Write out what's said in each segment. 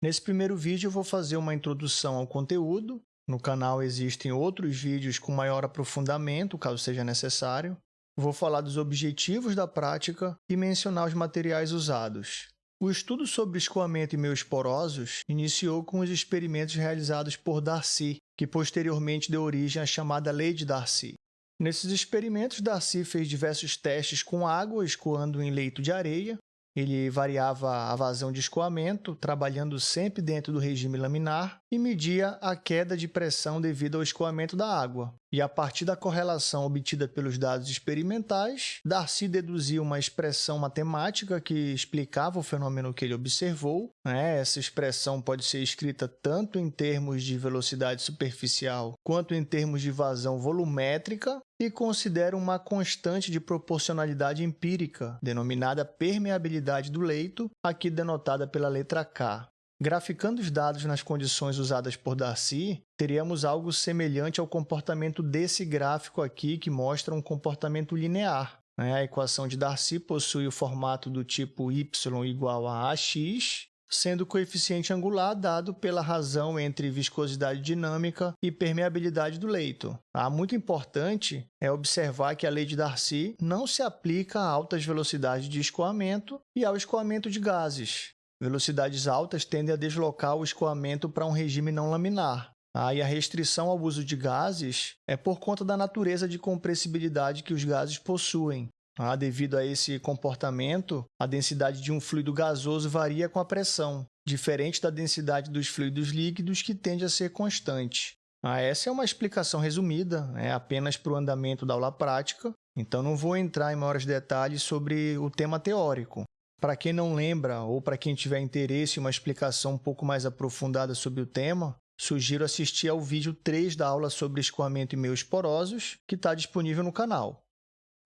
Nesse primeiro vídeo, eu vou fazer uma introdução ao conteúdo. No canal existem outros vídeos com maior aprofundamento, caso seja necessário. Vou falar dos objetivos da prática e mencionar os materiais usados. O estudo sobre escoamento e meios porosos iniciou com os experimentos realizados por Darcy, que posteriormente deu origem à chamada Lei de Darcy. Nesses experimentos, Darcy fez diversos testes com água escoando em leito de areia ele variava a vazão de escoamento, trabalhando sempre dentro do regime laminar, e media a queda de pressão devido ao escoamento da água. E a partir da correlação obtida pelos dados experimentais, Darcy deduziu uma expressão matemática que explicava o fenômeno que ele observou. Né? Essa expressão pode ser escrita tanto em termos de velocidade superficial quanto em termos de vazão volumétrica e considera uma constante de proporcionalidade empírica, denominada permeabilidade do leito, aqui denotada pela letra K. Graficando os dados nas condições usadas por Darcy, teríamos algo semelhante ao comportamento desse gráfico aqui, que mostra um comportamento linear. Né? A equação de Darcy possui o formato do tipo y igual a ax, sendo o coeficiente angular dado pela razão entre viscosidade dinâmica e permeabilidade do leito. Ah, muito importante é observar que a lei de Darcy não se aplica a altas velocidades de escoamento e ao escoamento de gases. Velocidades altas tendem a deslocar o escoamento para um regime não laminar. Ah, e a restrição ao uso de gases é por conta da natureza de compressibilidade que os gases possuem. Ah, devido a esse comportamento, a densidade de um fluido gasoso varia com a pressão, diferente da densidade dos fluidos líquidos, que tende a ser constante. Ah, essa é uma explicação resumida, é apenas para o andamento da aula prática, então não vou entrar em maiores detalhes sobre o tema teórico. Para quem não lembra ou para quem tiver interesse em uma explicação um pouco mais aprofundada sobre o tema, sugiro assistir ao vídeo 3 da aula sobre escoamento e meios porosos, que está disponível no canal.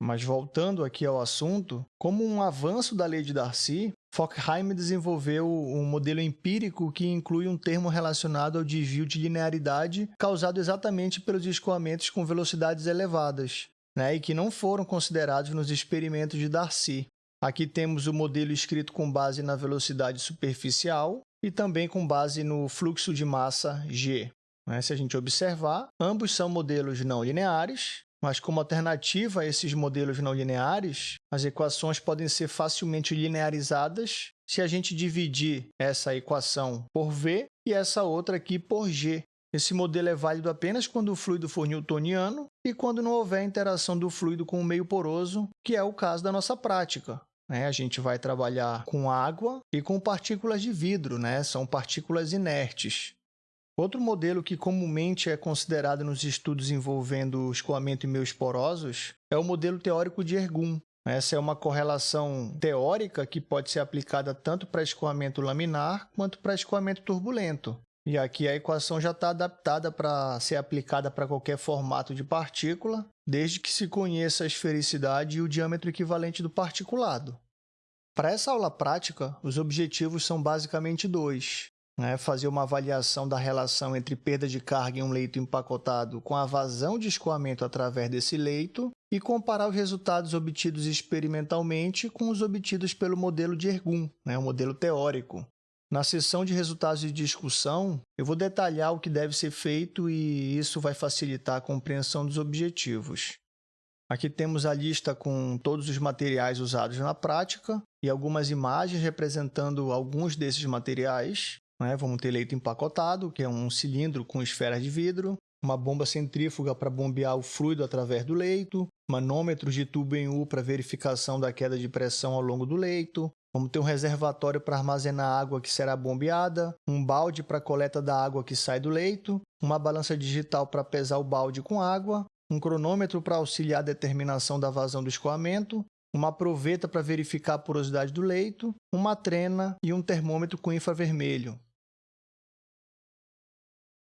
Mas voltando aqui ao assunto, como um avanço da lei de Darcy, Fockheim desenvolveu um modelo empírico que inclui um termo relacionado ao desvio de linearidade causado exatamente pelos escoamentos com velocidades elevadas, né, e que não foram considerados nos experimentos de Darcy. Aqui temos o modelo escrito com base na velocidade superficial e também com base no fluxo de massa g. Né? Se a gente observar, ambos são modelos não lineares, mas como alternativa a esses modelos não lineares, as equações podem ser facilmente linearizadas se a gente dividir essa equação por v e essa outra aqui por g. Esse modelo é válido apenas quando o fluido for newtoniano e quando não houver interação do fluido com o meio poroso, que é o caso da nossa prática. Né? A gente vai trabalhar com água e com partículas de vidro, né? são partículas inertes. Outro modelo que comumente é considerado nos estudos envolvendo escoamento e meios porosos é o modelo teórico de Ergun. Essa é uma correlação teórica que pode ser aplicada tanto para escoamento laminar quanto para escoamento turbulento. E aqui a equação já está adaptada para ser aplicada para qualquer formato de partícula, desde que se conheça a esfericidade e o diâmetro equivalente do particulado. Para essa aula prática, os objetivos são basicamente dois. Né? Fazer uma avaliação da relação entre perda de carga em um leito empacotado com a vazão de escoamento através desse leito e comparar os resultados obtidos experimentalmente com os obtidos pelo modelo de Ergun, né? o modelo teórico. Na sessão de resultados de discussão, eu vou detalhar o que deve ser feito e isso vai facilitar a compreensão dos objetivos. Aqui temos a lista com todos os materiais usados na prática e algumas imagens representando alguns desses materiais. Né? Vamos ter leito empacotado, que é um cilindro com esferas de vidro, uma bomba centrífuga para bombear o fluido através do leito, manômetros de tubo em U para verificação da queda de pressão ao longo do leito, Vamos ter um reservatório para armazenar água que será bombeada, um balde para coleta da água que sai do leito, uma balança digital para pesar o balde com água, um cronômetro para auxiliar a determinação da vazão do escoamento, uma proveta para verificar a porosidade do leito, uma trena e um termômetro com infravermelho.